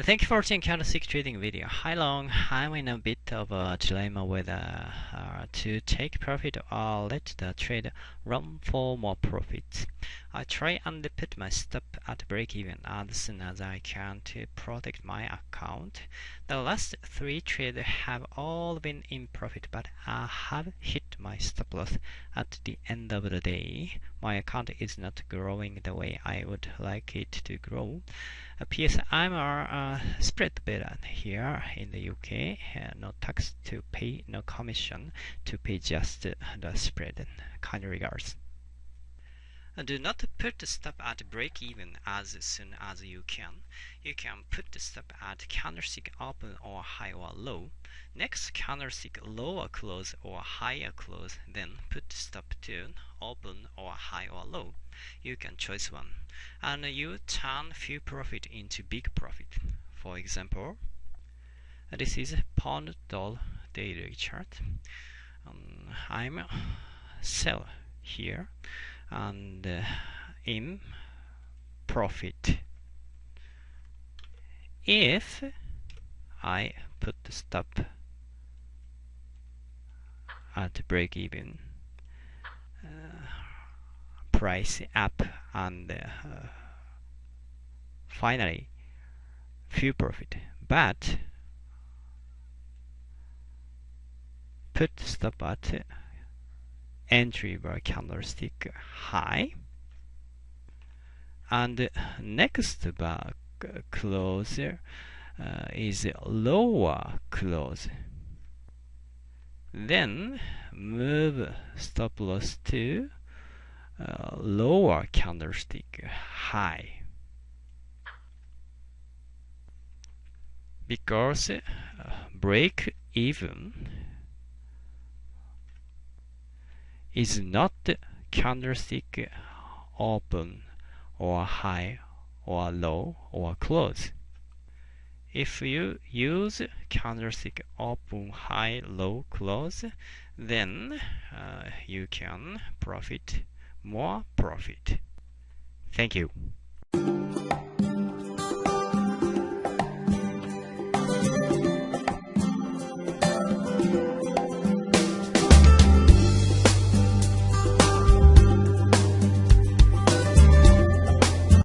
Thank you for watching candlestick trading video. Hi long, I'm in a bit of a dilemma whether uh, to take profit or let the trade run for more profits. I try and put my stop at break even as soon as I can to protect my account. The last three trades have all been in profit but I have hit my stop loss at the end of the day. My account is not growing the way I would like it to grow. PS, I'm a spread better here in the UK. Uh, no tax to pay, no commission to pay, just the spread. Kind regards. Do not put the stop at break even as soon as you can. You can put the stop at candlestick open or high or low. Next candlestick lower close or higher close, then put the stop to open or high or low. You can choose one. And you turn few profit into big profit. For example, this is pound dollar daily chart. Um, I'm sell here and uh, in profit. If I put the stop at break even uh, price up and uh, finally few profit. But put the stop at entry bar candlestick high. And next bar closer uh, is lower close then move stop loss to uh, lower candlestick high. Because uh, break even is not candlestick open or high or low or close. If you use candlestick open, high, low, close, then uh, you can profit more profit. Thank you.